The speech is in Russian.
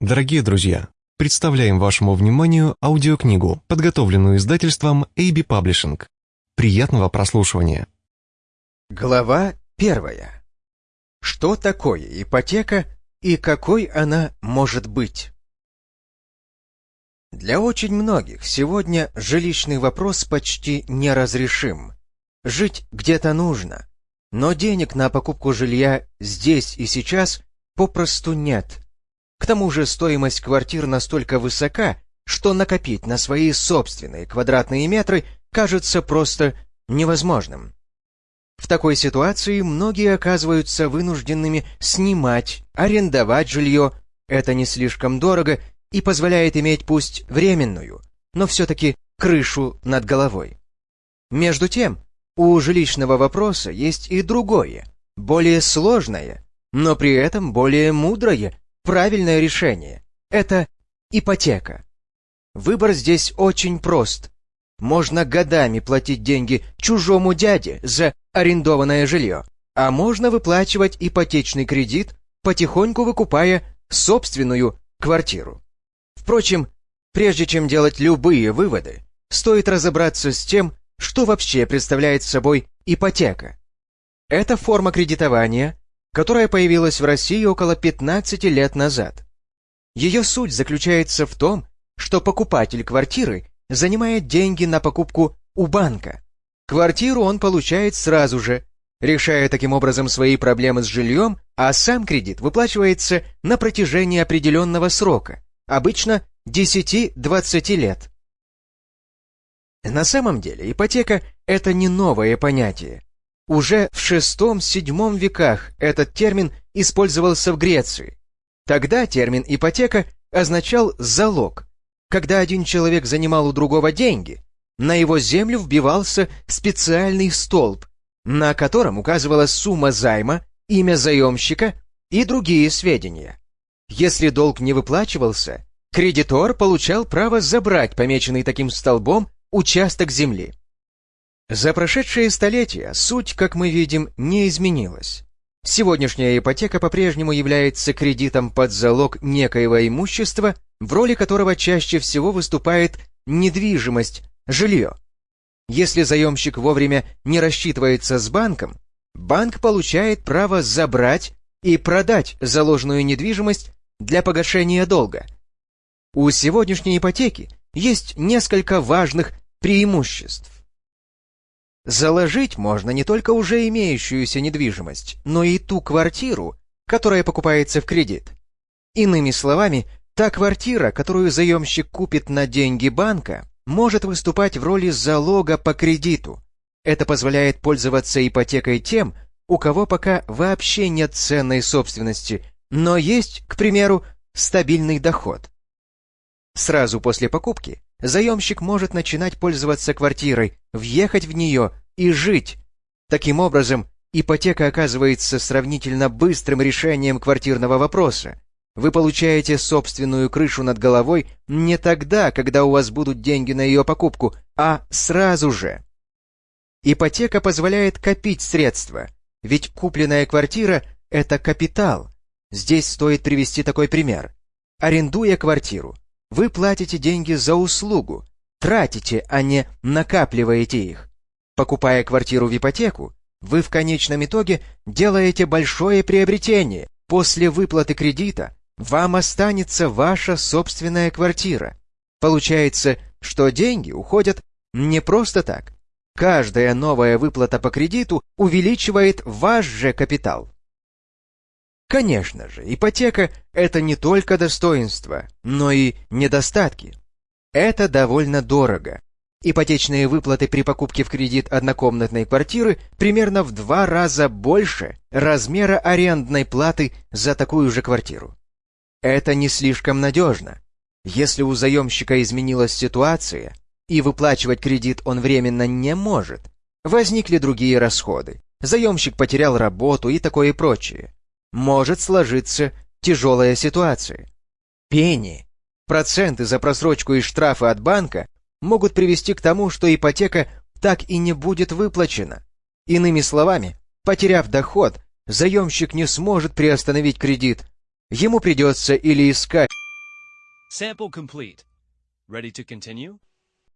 Дорогие друзья, представляем вашему вниманию аудиокнигу, подготовленную издательством AB Publishing. Приятного прослушивания. Глава первая. Что такое ипотека и какой она может быть? Для очень многих сегодня жилищный вопрос почти неразрешим. Жить где-то нужно, но денег на покупку жилья здесь и сейчас попросту нет – к тому же стоимость квартир настолько высока, что накопить на свои собственные квадратные метры кажется просто невозможным. В такой ситуации многие оказываются вынужденными снимать, арендовать жилье. Это не слишком дорого и позволяет иметь пусть временную, но все-таки крышу над головой. Между тем, у жилищного вопроса есть и другое, более сложное, но при этом более мудрое правильное решение – это ипотека. Выбор здесь очень прост. Можно годами платить деньги чужому дяде за арендованное жилье, а можно выплачивать ипотечный кредит, потихоньку выкупая собственную квартиру. Впрочем, прежде чем делать любые выводы, стоит разобраться с тем, что вообще представляет собой ипотека. Это форма кредитования, которая появилась в России около 15 лет назад. Ее суть заключается в том, что покупатель квартиры занимает деньги на покупку у банка. Квартиру он получает сразу же, решая таким образом свои проблемы с жильем, а сам кредит выплачивается на протяжении определенного срока, обычно 10-20 лет. На самом деле ипотека – это не новое понятие. Уже в VI-VII веках этот термин использовался в Греции. Тогда термин «ипотека» означал «залог». Когда один человек занимал у другого деньги, на его землю вбивался специальный столб, на котором указывалась сумма займа, имя заемщика и другие сведения. Если долг не выплачивался, кредитор получал право забрать помеченный таким столбом участок земли. За прошедшие столетия суть, как мы видим, не изменилась. Сегодняшняя ипотека по-прежнему является кредитом под залог некоего имущества, в роли которого чаще всего выступает недвижимость, жилье. Если заемщик вовремя не рассчитывается с банком, банк получает право забрать и продать заложенную недвижимость для погашения долга. У сегодняшней ипотеки есть несколько важных преимуществ. Заложить можно не только уже имеющуюся недвижимость, но и ту квартиру, которая покупается в кредит. Иными словами, та квартира, которую заемщик купит на деньги банка, может выступать в роли залога по кредиту. Это позволяет пользоваться ипотекой тем, у кого пока вообще нет ценной собственности, но есть, к примеру, стабильный доход. Сразу после покупки заемщик может начинать пользоваться квартирой, въехать в нее и жить. Таким образом, ипотека оказывается сравнительно быстрым решением квартирного вопроса. Вы получаете собственную крышу над головой не тогда, когда у вас будут деньги на ее покупку, а сразу же. Ипотека позволяет копить средства, ведь купленная квартира – это капитал. Здесь стоит привести такой пример. Арендуя квартиру, вы платите деньги за услугу, тратите, а не накапливаете их. Покупая квартиру в ипотеку, вы в конечном итоге делаете большое приобретение. После выплаты кредита вам останется ваша собственная квартира. Получается, что деньги уходят не просто так. Каждая новая выплата по кредиту увеличивает ваш же капитал. Конечно же, ипотека – это не только достоинства, но и недостатки. Это довольно дорого. Ипотечные выплаты при покупке в кредит однокомнатной квартиры примерно в два раза больше размера арендной платы за такую же квартиру. Это не слишком надежно. Если у заемщика изменилась ситуация, и выплачивать кредит он временно не может, возникли другие расходы, заемщик потерял работу и такое прочее может сложиться тяжелая ситуация. Пени, проценты за просрочку и штрафы от банка могут привести к тому, что ипотека так и не будет выплачена. Иными словами, потеряв доход, заемщик не сможет приостановить кредит. Ему придется или искать Sample complete. Ready to continue?